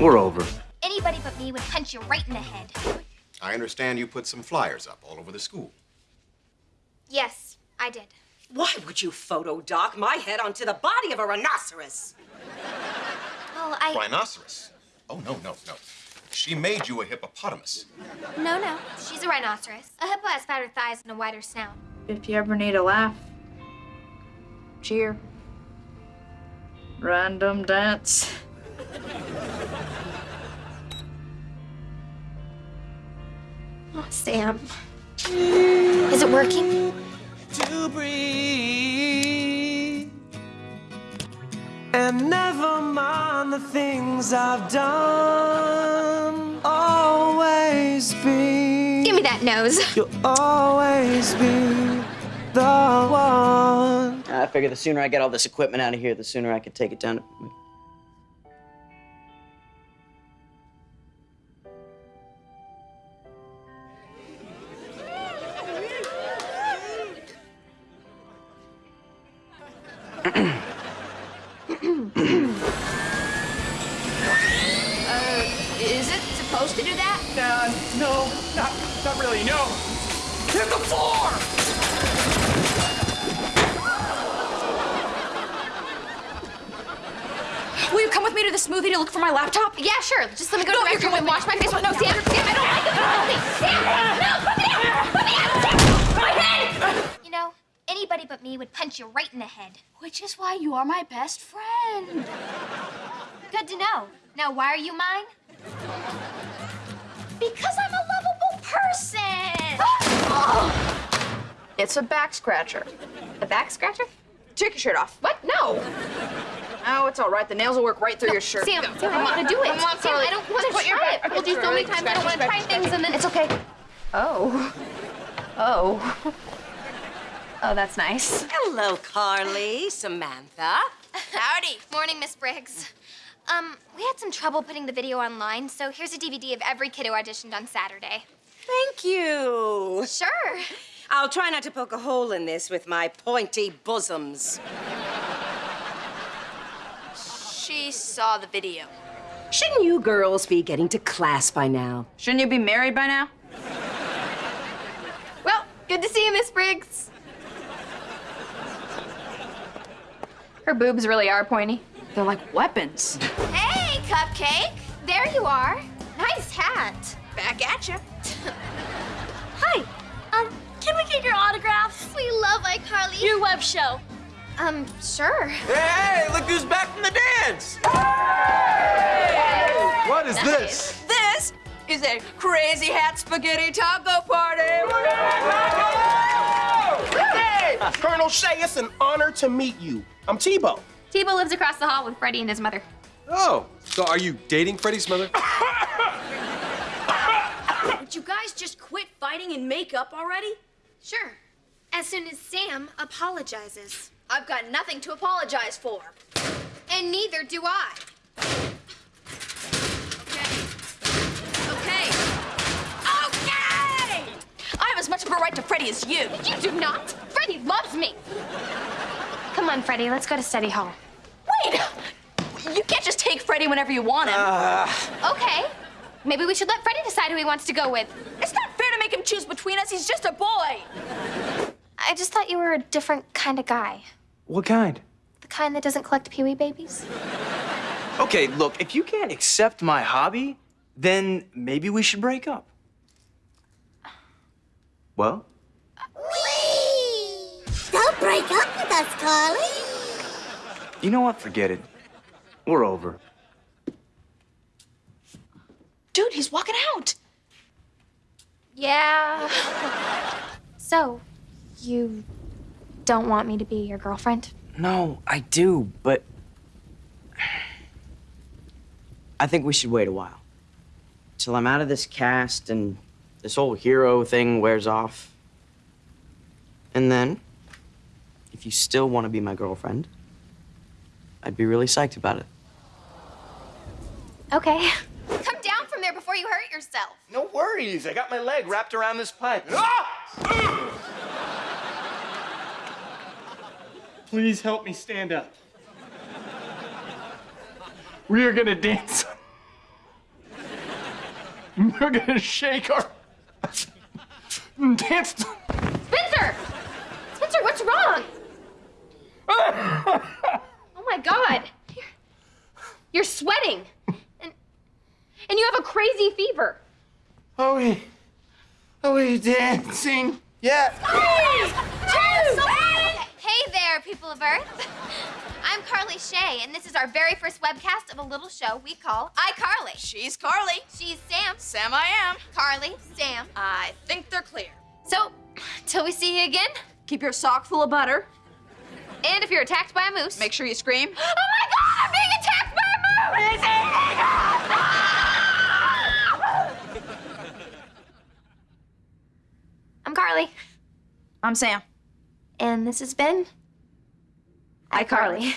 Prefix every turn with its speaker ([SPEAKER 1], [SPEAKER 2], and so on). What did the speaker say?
[SPEAKER 1] We're over.
[SPEAKER 2] Anybody but me would punch you right in the head.
[SPEAKER 3] I understand you put some flyers up all over the school.
[SPEAKER 2] Yes, I did.
[SPEAKER 4] Why would you photo dock my head onto the body of a rhinoceros?
[SPEAKER 2] Well, I.
[SPEAKER 3] Rhinoceros? Oh, no, no, no. She made you a hippopotamus.
[SPEAKER 2] No, no. She's a rhinoceros. A hippo has fatter thighs and a wider snout.
[SPEAKER 5] If you ever need a laugh, cheer. Random dance.
[SPEAKER 2] Oh, Sam. Is it working?
[SPEAKER 6] to breathe and never mind the things I've done. Always be.
[SPEAKER 2] Give me that nose.
[SPEAKER 6] You'll always be the one.
[SPEAKER 7] I figure the sooner I get all this equipment out of here, the sooner I can take it down to.
[SPEAKER 8] Supposed to do that?
[SPEAKER 9] Uh, no, not, not really, no. Hit the floor!
[SPEAKER 8] Will you come with me to the smoothie to look for my laptop?
[SPEAKER 2] Yeah, sure. Just let me go
[SPEAKER 8] No,
[SPEAKER 2] to the
[SPEAKER 8] you're
[SPEAKER 2] restroom and wash my face. with- No, Sam, Sam, I don't like it. Help. Sam, no, put me down. Put me down. Sam, my head. You know, anybody but me would punch you right in the head.
[SPEAKER 8] Which is why you are my best friend.
[SPEAKER 2] Good to know. Now, why are you mine? Because I'm a lovable person.
[SPEAKER 5] It's a back scratcher.
[SPEAKER 2] A back scratcher?
[SPEAKER 5] Take your shirt off.
[SPEAKER 2] What? No.
[SPEAKER 5] Oh, it's all right. The nails will work right through your shirt.
[SPEAKER 2] Sam, Sam, I don't want to do it.
[SPEAKER 5] Come on,
[SPEAKER 2] Sam,
[SPEAKER 5] Carly.
[SPEAKER 2] I don't want to
[SPEAKER 5] put your
[SPEAKER 2] try it. I told you so many times I don't want to try things and then
[SPEAKER 5] It's okay. Oh. Oh. Oh, that's nice.
[SPEAKER 4] Hello, Carly, Samantha.
[SPEAKER 2] Howdy. Morning, Miss Briggs. Um, we had some trouble putting the video online, so here's a DVD of every kid who auditioned on Saturday.
[SPEAKER 4] Thank you.
[SPEAKER 2] Sure.
[SPEAKER 4] I'll try not to poke a hole in this with my pointy bosoms.
[SPEAKER 8] She saw the video.
[SPEAKER 4] Shouldn't you girls be getting to class by now?
[SPEAKER 5] Shouldn't you be married by now?
[SPEAKER 2] Well, good to see you, Miss Briggs.
[SPEAKER 5] Her boobs really are pointy. They're like weapons.
[SPEAKER 2] Hey, Cupcake. There you are. Nice hat.
[SPEAKER 8] Back at you.
[SPEAKER 10] Hi. Um, can we get your autograph? We love iCarly. Your web show.
[SPEAKER 2] Um, sure.
[SPEAKER 9] Hey, hey look who's back from the dance!
[SPEAKER 1] What is this?
[SPEAKER 8] This is a crazy hat spaghetti taco party.
[SPEAKER 9] Hey, Colonel Shay, it's an honor to meet you. I'm Tebow.
[SPEAKER 2] Tebow lives across the hall with Freddie and his mother.
[SPEAKER 1] Oh, so are you dating Freddie's mother?
[SPEAKER 10] Would you guys just quit fighting and make up already?
[SPEAKER 2] Sure. As soon as Sam apologizes.
[SPEAKER 10] I've got nothing to apologize for.
[SPEAKER 2] And neither do I.
[SPEAKER 10] Okay.
[SPEAKER 8] Okay. Okay! I have as much of a right to Freddie as you.
[SPEAKER 2] You do not. Freddie loves me. Come on, Freddie, let's go to study hall.
[SPEAKER 8] Wait! You can't just take Freddie whenever you want him.
[SPEAKER 2] Okay. Maybe we should let Freddie decide who he wants to go with.
[SPEAKER 8] it's not fair to make him choose between us. He's just a boy.
[SPEAKER 2] I just thought you were a different kind of guy.
[SPEAKER 1] What kind?
[SPEAKER 2] The kind that doesn't collect Pee Wee babies.
[SPEAKER 1] Okay, look, if you can't accept my hobby, then maybe we should break up. Well?
[SPEAKER 10] Don't break up with us, Carly.
[SPEAKER 1] You know what? Forget it. We're over.
[SPEAKER 8] Dude, he's walking out.
[SPEAKER 2] Yeah. so, you don't want me to be your girlfriend?
[SPEAKER 7] No, I do, but. I think we should wait a while. Till I'm out of this cast and this whole hero thing wears off. And then, if you still want to be my girlfriend, I'd be really psyched about it.
[SPEAKER 2] Okay. Come down from there before you hurt yourself.
[SPEAKER 9] No worries, I got my leg wrapped around this pipe. Ah! Please help me stand up. We are gonna dance We're gonna shake our dance.
[SPEAKER 2] Spencer! Spencer, what's wrong? Oh my god. You're, you're sweating. And, and you have a crazy fever.
[SPEAKER 9] Are we? Are we dancing? Yeah.
[SPEAKER 2] Hey there, people of Earth. I'm Carly Shay, and this is our very first webcast of a little show we call iCarly.
[SPEAKER 8] She's Carly.
[SPEAKER 2] She's Sam.
[SPEAKER 8] Sam, I am.
[SPEAKER 2] Carly, Sam.
[SPEAKER 8] I think they're clear.
[SPEAKER 2] So, till we see you again,
[SPEAKER 8] Keep your sock full of butter.
[SPEAKER 2] And if you're attacked by a moose,
[SPEAKER 8] Make sure you scream.
[SPEAKER 2] Oh my god, I'm being attacked by a moose! It's eating us! I'm Carly,
[SPEAKER 5] I'm Sam.
[SPEAKER 2] and this has been iCarly.